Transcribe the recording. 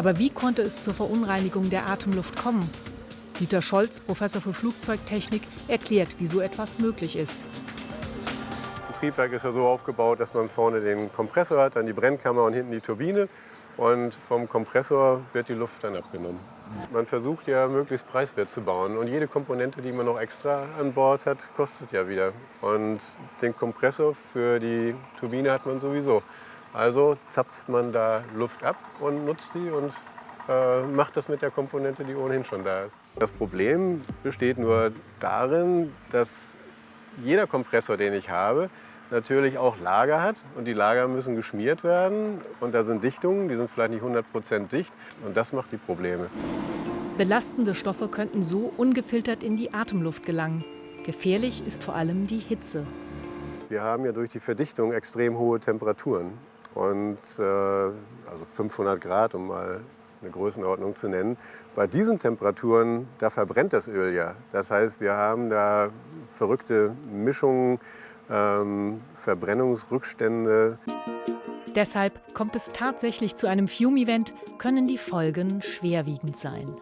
Aber wie konnte es zur Verunreinigung der Atemluft kommen? Dieter Scholz, Professor für Flugzeugtechnik, erklärt, wie so etwas möglich ist. Ein Triebwerk ist ja so aufgebaut, dass man vorne den Kompressor hat, dann die Brennkammer und hinten die Turbine. Und vom Kompressor wird die Luft dann abgenommen. Man versucht ja möglichst preiswert zu bauen und jede Komponente, die man noch extra an Bord hat, kostet ja wieder. Und den Kompressor für die Turbine hat man sowieso. Also zapft man da Luft ab und nutzt die und äh, macht das mit der Komponente, die ohnehin schon da ist. Das Problem besteht nur darin, dass jeder Kompressor, den ich habe, natürlich auch Lager hat und die Lager müssen geschmiert werden und da sind Dichtungen, die sind vielleicht nicht 100% dicht und das macht die Probleme. Belastende Stoffe könnten so ungefiltert in die Atemluft gelangen. Gefährlich ist vor allem die Hitze. Wir haben ja durch die Verdichtung extrem hohe Temperaturen und äh, also 500 Grad, um mal eine Größenordnung zu nennen. Bei diesen Temperaturen, da verbrennt das Öl ja. Das heißt, wir haben da verrückte Mischungen, ähm, Verbrennungsrückstände. Deshalb kommt es tatsächlich zu einem Fume-Event, können die Folgen schwerwiegend sein.